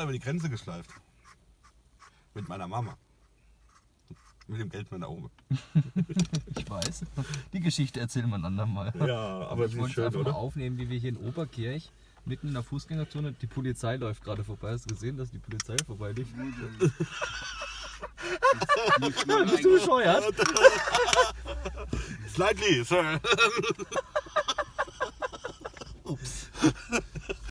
über die Grenze geschleift. Mit meiner Mama. Mit dem Geld meiner Oma. Ich weiß. Die Geschichte erzählen wir ein andermal. Ja, aber ich wollte es einfach mal aufnehmen, wie wir hier in Oberkirch mitten in der Fußgängerzone, die Polizei läuft gerade vorbei. Hast du gesehen, dass die Polizei vorbeilief? Bist du bescheuert? Slightly, sir. Ups.